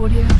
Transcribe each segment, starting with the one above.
audio.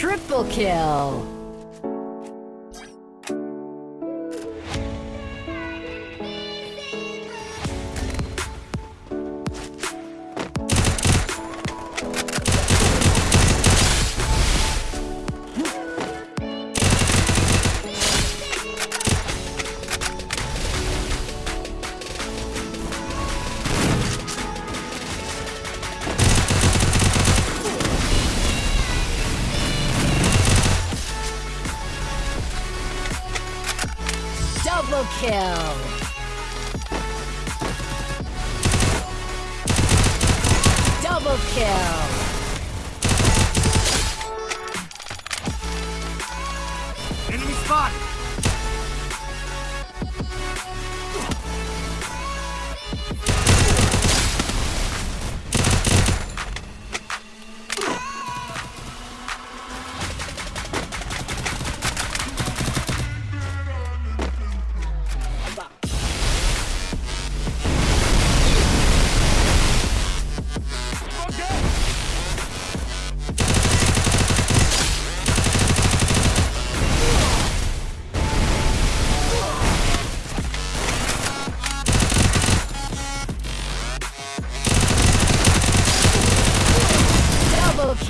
Triple kill! Kill! Double kill! Enemy spotted!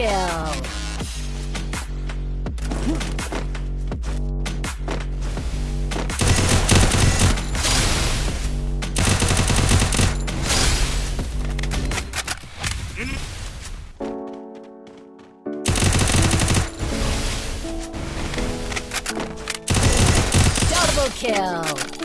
Kill! Double kill!